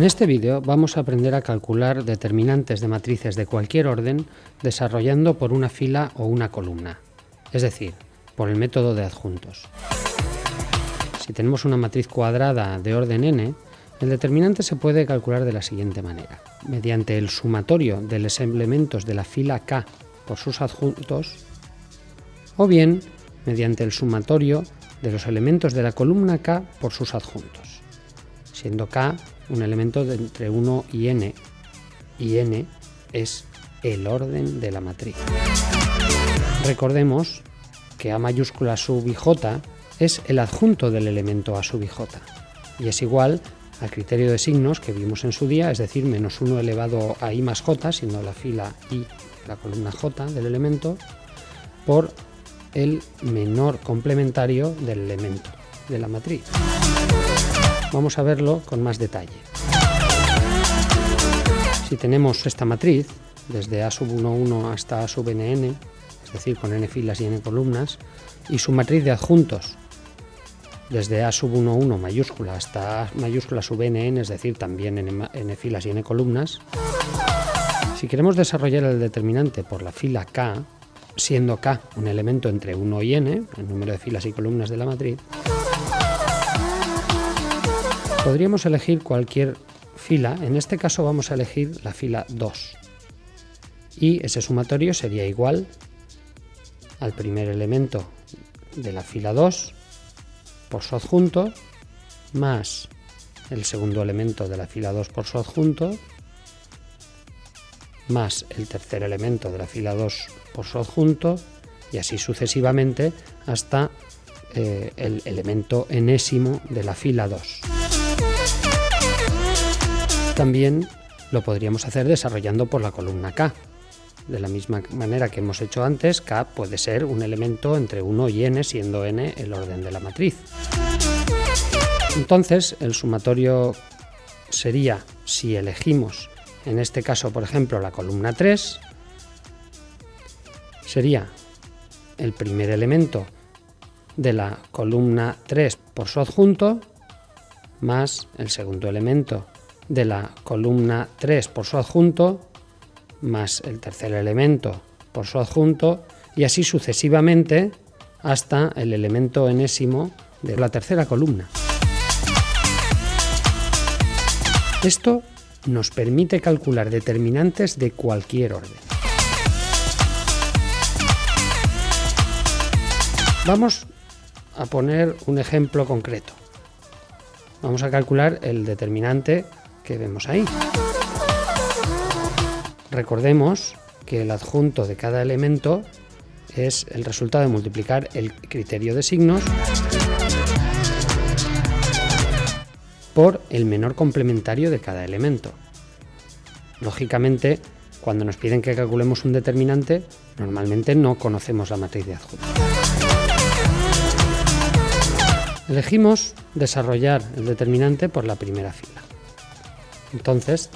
En este vídeo vamos a aprender a calcular determinantes de matrices de cualquier orden desarrollando por una fila o una columna, es decir, por el método de adjuntos. Si tenemos una matriz cuadrada de orden n, el determinante se puede calcular de la siguiente manera. Mediante el sumatorio de los elementos de la fila k por sus adjuntos, o bien mediante el sumatorio de los elementos de la columna k por sus adjuntos, siendo k un elemento de entre 1 y n, y n es el orden de la matriz. Recordemos que a mayúscula sub es el adjunto del elemento a sub j, y es igual al criterio de signos que vimos en su día, es decir, menos 1 elevado a i más j, siendo la fila i la columna j del elemento, por el menor complementario del elemento de la matriz. Vamos a verlo con más detalle. Si tenemos esta matriz, desde A sub 1, 1 hasta A sub nn, es decir, con n filas y n columnas, y su matriz de adjuntos, desde A sub 1, 1 mayúscula hasta A mayúscula sub nn, es decir, también n, n filas y n columnas, si queremos desarrollar el determinante por la fila k, siendo k un elemento entre 1 y n, el número de filas y columnas de la matriz, podríamos elegir cualquier fila, en este caso vamos a elegir la fila 2, y ese sumatorio sería igual al primer elemento de la fila 2 por su adjunto, más el segundo elemento de la fila 2 por su adjunto, más el tercer elemento de la fila 2 por su adjunto y así sucesivamente hasta eh, el elemento enésimo de la fila 2. También lo podríamos hacer desarrollando por la columna K. De la misma manera que hemos hecho antes, K puede ser un elemento entre 1 y n, siendo n el orden de la matriz. Entonces, el sumatorio sería, si elegimos en este caso, por ejemplo, la columna 3, sería el primer elemento de la columna 3 por su adjunto, más el segundo elemento de la columna 3 por su adjunto, más el tercer elemento por su adjunto, y así sucesivamente hasta el elemento enésimo de la tercera columna. Esto nos permite calcular determinantes de cualquier orden. Vamos a poner un ejemplo concreto. Vamos a calcular el determinante que vemos ahí. Recordemos que el adjunto de cada elemento es el resultado de multiplicar el criterio de signos por el menor complementario de cada elemento. Lógicamente, cuando nos piden que calculemos un determinante, normalmente no conocemos la matriz de adjunto. Elegimos desarrollar el determinante por la primera fila. Entonces,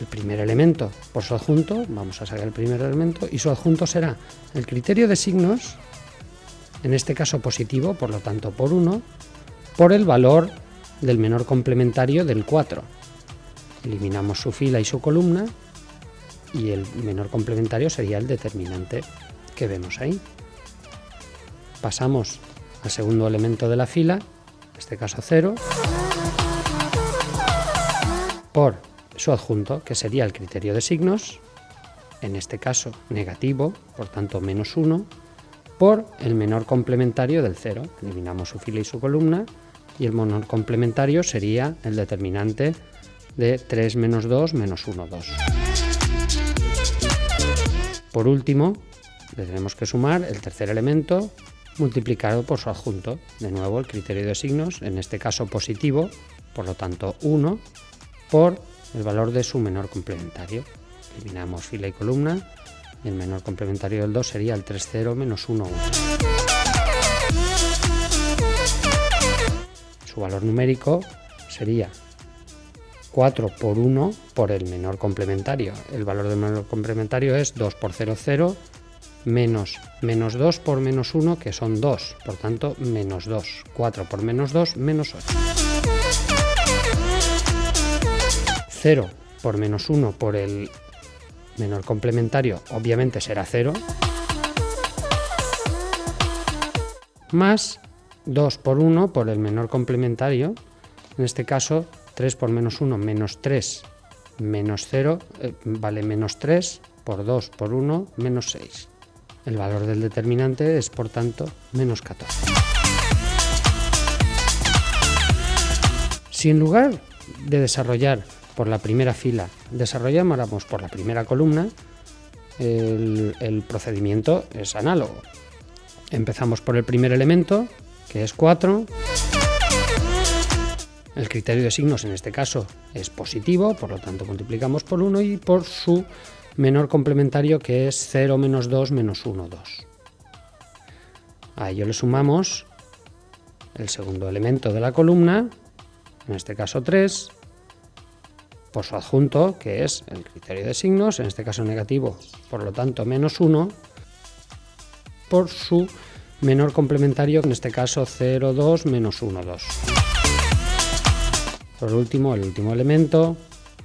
el primer elemento por su adjunto, vamos a sacar el primer elemento, y su adjunto será el criterio de signos, en este caso positivo, por lo tanto por 1, por el valor del menor complementario del 4. Eliminamos su fila y su columna y el menor complementario sería el determinante que vemos ahí. Pasamos al segundo elemento de la fila, en este caso 0, por su adjunto, que sería el criterio de signos, en este caso negativo, por tanto menos 1, por el menor complementario del 0. Eliminamos su fila y su columna y el menor complementario sería el determinante de 3 menos 2 menos 1, 2. Por último, le tenemos que sumar el tercer elemento multiplicado por su adjunto. De nuevo, el criterio de signos, en este caso positivo, por lo tanto 1, por el valor de su menor complementario. Eliminamos fila y columna, y el menor complementario del 2 sería el 3, 0 menos 1, 1. Su valor numérico sería 4 por 1 por el menor complementario. El valor del menor complementario es 2 por 0, 0, menos menos 2 por menos 1, que son 2, por tanto menos 2. 4 por menos 2, menos 8. 0 por menos 1 por el menor complementario, obviamente será 0, más 2 por 1 por el menor complementario, en este caso 3 por menos 1 menos 3 menos 0 eh, vale menos 3 por 2 por 1 menos 6. El valor del determinante es por tanto menos 14. Si en lugar de desarrollar por la primera fila desarrolláramos por la primera columna, el, el procedimiento es análogo. Empezamos por el primer elemento, que es 4. El criterio de signos en este caso es positivo, por lo tanto multiplicamos por 1 y por su menor complementario que es 0 menos 2 menos 1, 2. A ello le sumamos el segundo elemento de la columna, en este caso 3, por su adjunto, que es el criterio de signos, en este caso negativo, por lo tanto menos 1, por su menor complementario, en este caso 0, 2, menos 1, 2. Por último, el último elemento,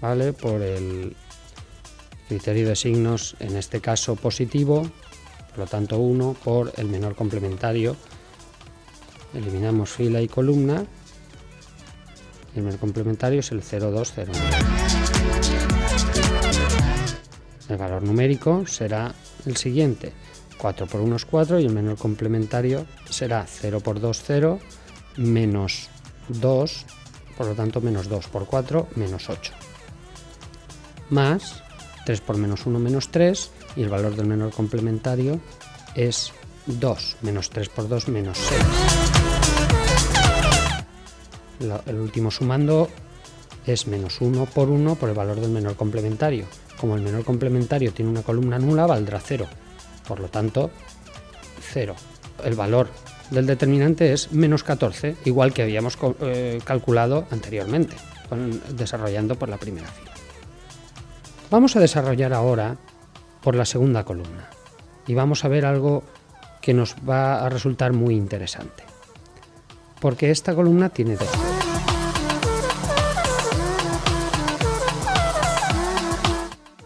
¿vale? Por el criterio de signos, en este caso positivo, por lo tanto 1, por el menor complementario. Eliminamos fila y columna. Y el menor complementario es el 0, 2, 0, 9. El valor numérico será el siguiente. 4 por 1 es 4 y el menor complementario será 0 por 2, 0, menos 2, por lo tanto menos 2 por 4, menos 8. Más 3 por menos 1, menos 3, y el valor del menor complementario es 2, menos 3 por 2, menos 6. El último sumando es menos 1 por 1 por el valor del menor complementario. Como el menor complementario tiene una columna nula, valdrá 0. Por lo tanto, 0. El valor del determinante es menos 14, igual que habíamos eh, calculado anteriormente, desarrollando por la primera fila. Vamos a desarrollar ahora por la segunda columna y vamos a ver algo que nos va a resultar muy interesante. Porque esta columna tiene dos.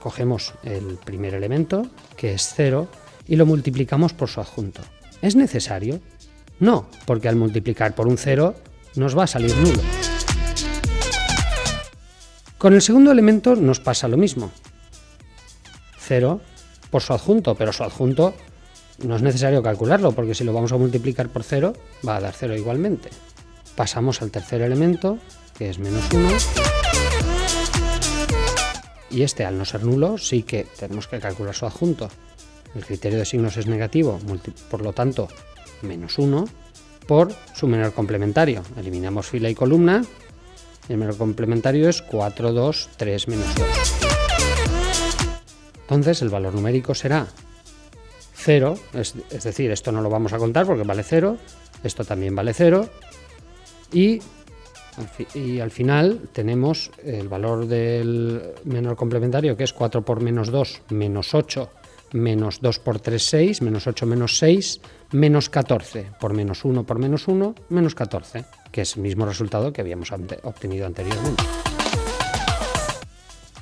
Cogemos el primer elemento, que es 0, y lo multiplicamos por su adjunto. ¿Es necesario? No, porque al multiplicar por un 0 nos va a salir nulo. Con el segundo elemento nos pasa lo mismo. 0 por su adjunto, pero su adjunto no es necesario calcularlo, porque si lo vamos a multiplicar por 0, va a dar 0 igualmente. Pasamos al tercer elemento, que es menos 1. Y este, al no ser nulo, sí que tenemos que calcular su adjunto el criterio de signos es negativo, por lo tanto, menos 1 por su menor complementario. Eliminamos fila y columna. El menor complementario es 4, 2, 3, menos 2. Entonces el valor numérico será 0, es, es, decir, esto no lo vamos a contar porque vale 0, esto también vale 0, y, y al final tenemos el valor del menor complementario que es 4 por menos 2, menos 8, menos 2 por 3, 6, menos 8, menos 6, menos 14, por menos 1 por menos 1, menos 14, que es el mismo resultado que habíamos obtenido anteriormente.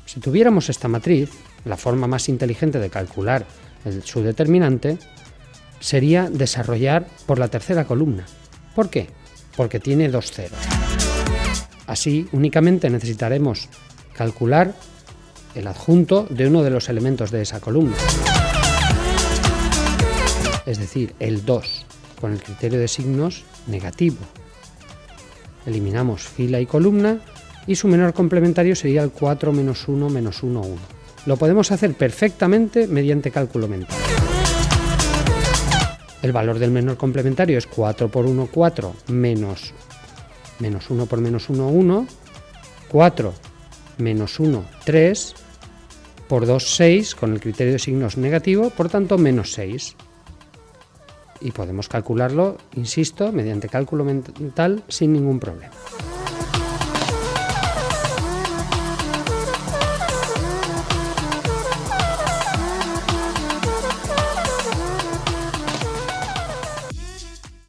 Si tuviéramos esta matriz, la forma más inteligente de calcular su determinante sería desarrollar por la tercera columna. ¿Por qué? Porque tiene dos ceros. Así, únicamente necesitaremos calcular el adjunto de uno de los elementos de esa columna es decir, el 2, con el criterio de signos negativo. Eliminamos fila y columna y su menor complementario sería el 4 menos 1 menos 1, 1. Lo podemos hacer perfectamente mediante cálculo mental. El valor del menor complementario es 4 por 1, 4, menos, menos 1 por menos 1, 1, 4 menos 1, 3, por 2, 6, con el criterio de signos negativo, por tanto menos 6 y podemos calcularlo, insisto, mediante cálculo mental sin ningún problema.